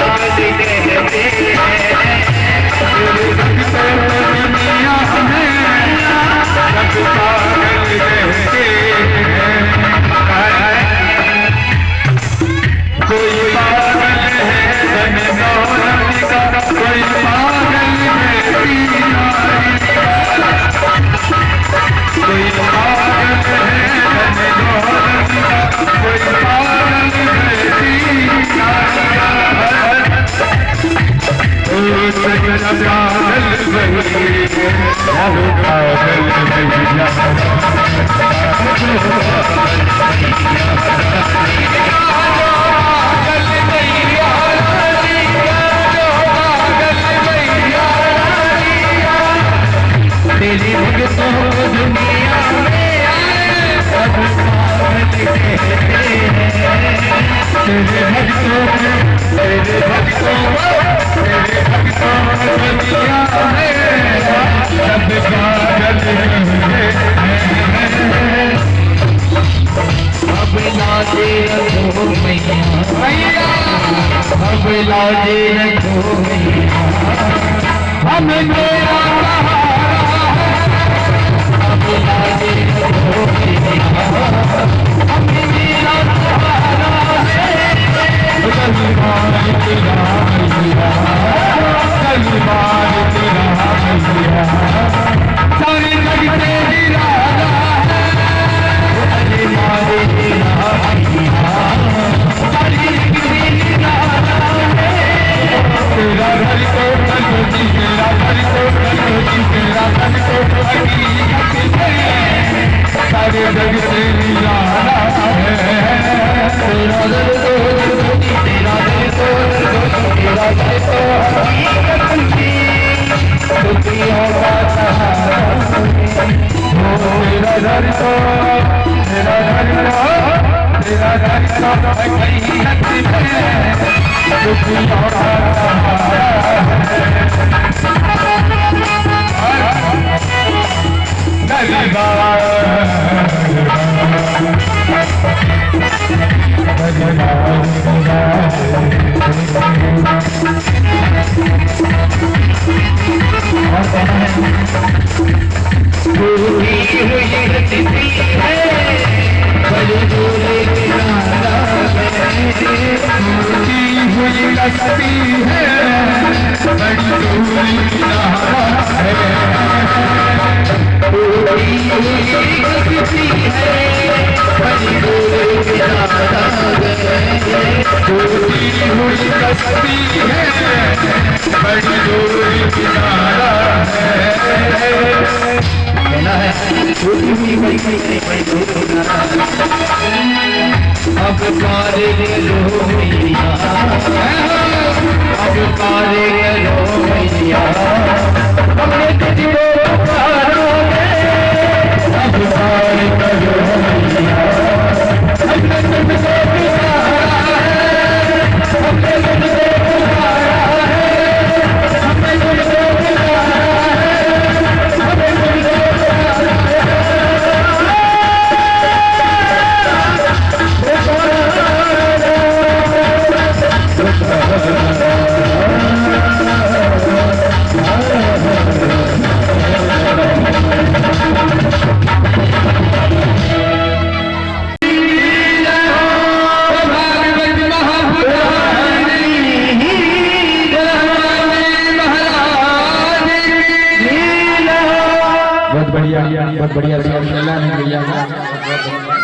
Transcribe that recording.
Thank you. Obrigado. रखो मैया अब लौटे रखो मैया हम मेरा Thank लगती है मजदूरी लगती है मजदूरी हुई लगती है मजदूरी किनारा है कहना है छोटी हुई बड़ी बड़ी बड़ी बड़ी बड़ी बड़ी अब कार रो मैया अब कार रो मैया बढ़िया बहुत बढ़िया भैया